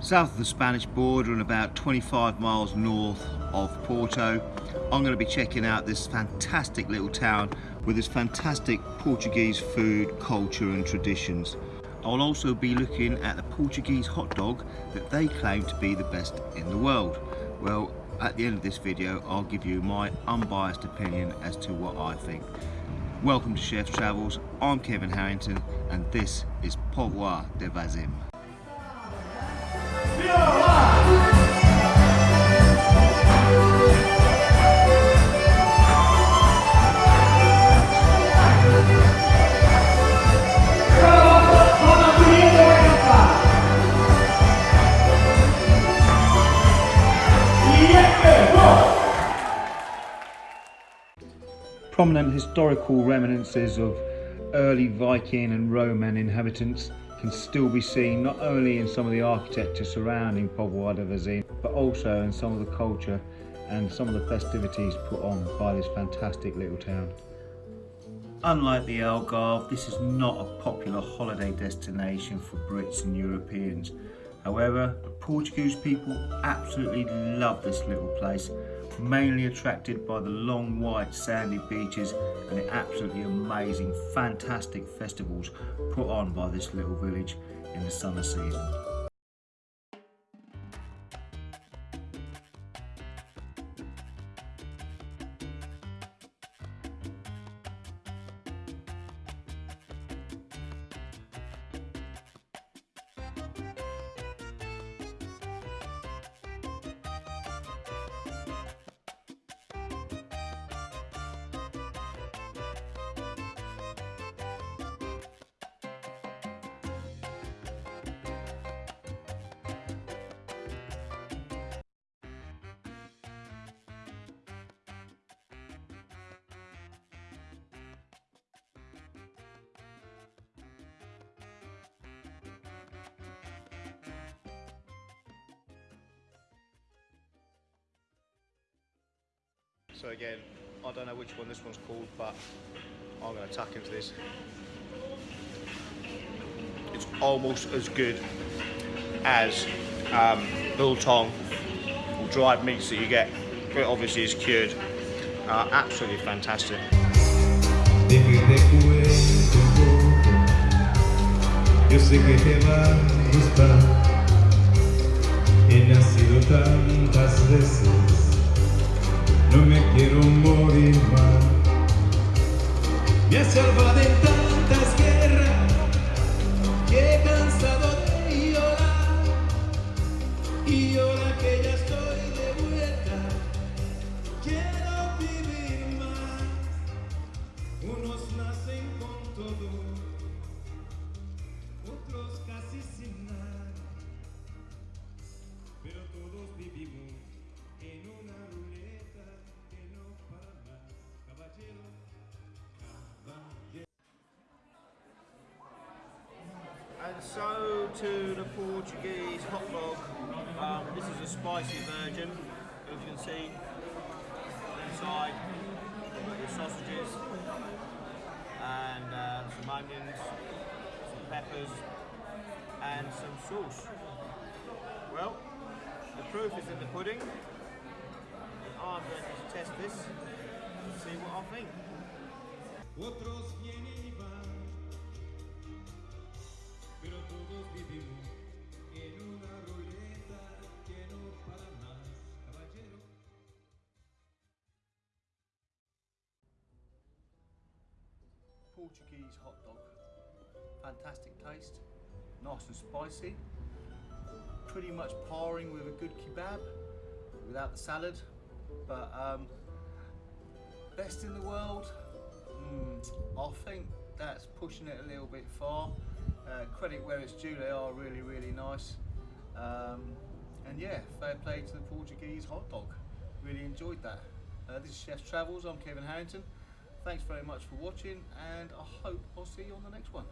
south of the Spanish border and about 25 miles north of Porto. I'm going to be checking out this fantastic little town with its fantastic Portuguese food, culture and traditions. I'll also be looking at the Portuguese hot dog that they claim to be the best in the world. Well, at the end of this video, I'll give you my unbiased opinion as to what I think. Welcome to Chef's Travels, I'm Kevin Harrington and this is Póvoa de Varzim. Prominent historical reminiscences of early Viking and Roman inhabitants can still be seen not only in some of the architecture surrounding de but also in some of the culture and some of the festivities put on by this fantastic little town. Unlike the Algarve, this is not a popular holiday destination for Brits and Europeans. However, the Portuguese people absolutely love this little place mainly attracted by the long white sandy beaches and the absolutely amazing fantastic festivals put on by this little village in the summer season. So again, I don't know which one this one's called, but I'm going to tuck into this. It's almost as good as um, biltong or dried meats that you get. It obviously is cured. Uh, absolutely fantastic. Yo sé que te va a gustar. He nacido veces no me quiero morir más. Me ha salvado to the Portuguese hot dog. Um, this is a spicy version, as you can see. Inside, the sausages and uh, some onions, some peppers, and some sauce. Well, the proof is in the pudding. I'm going to test this and see what I think. Portuguese hot dog. Fantastic taste, nice and spicy. Pretty much parring with a good kebab without the salad. But um, best in the world, mm, I think that's pushing it a little bit far. Uh, credit where it's due, they are really, really nice. Um, and yeah, fair play to the Portuguese hot dog. Really enjoyed that. Uh, this is Chef's Travels, I'm Kevin Harrington. Thanks very much for watching and I hope I'll see you on the next one.